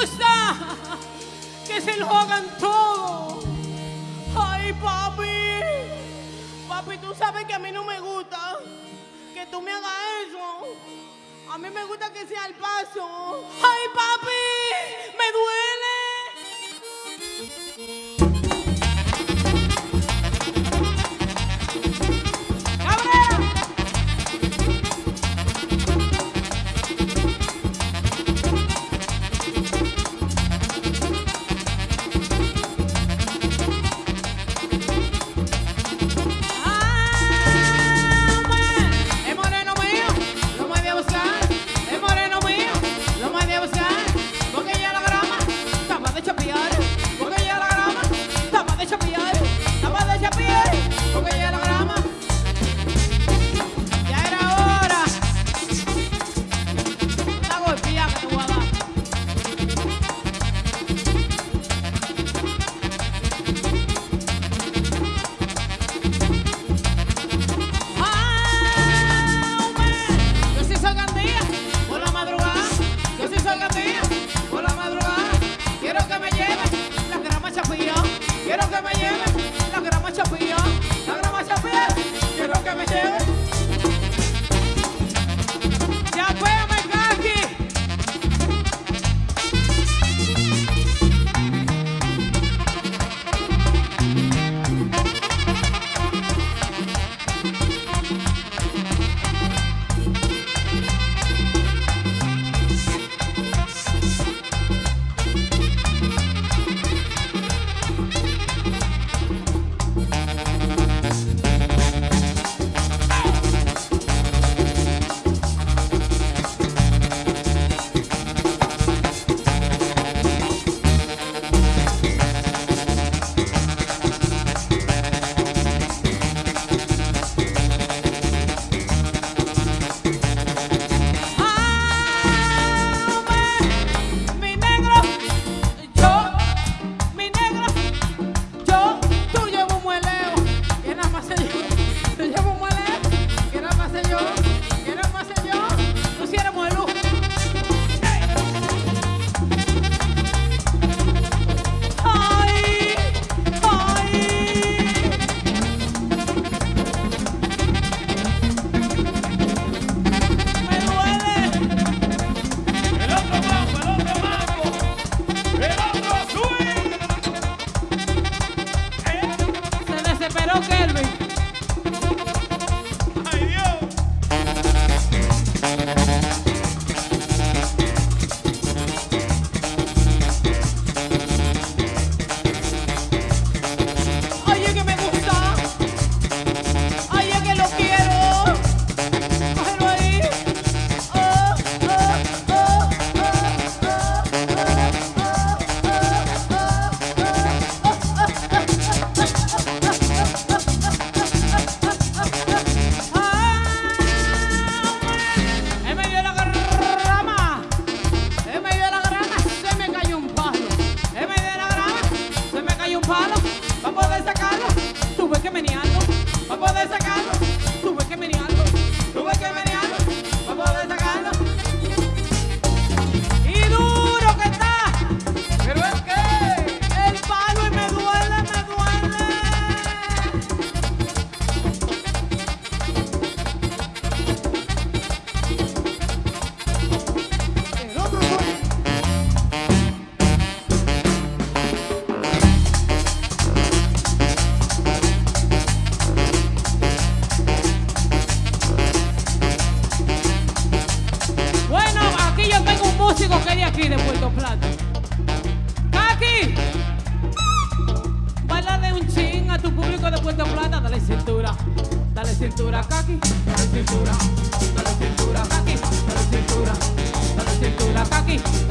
me gusta que se lo hagan todo. Ay, papi. Papi, tú sabes que a mí no me gusta que tú me hagas eso. A mí me gusta que sea al paso. Ay, papi. Me duele. de Puerto Plata. ¡Kaki! Bailale un ching a tu público de Puerto Plata. Dale cintura, dale cintura, Kaki. Dale cintura, dale cintura, Kaki. Dale cintura, dale cintura, Kaki.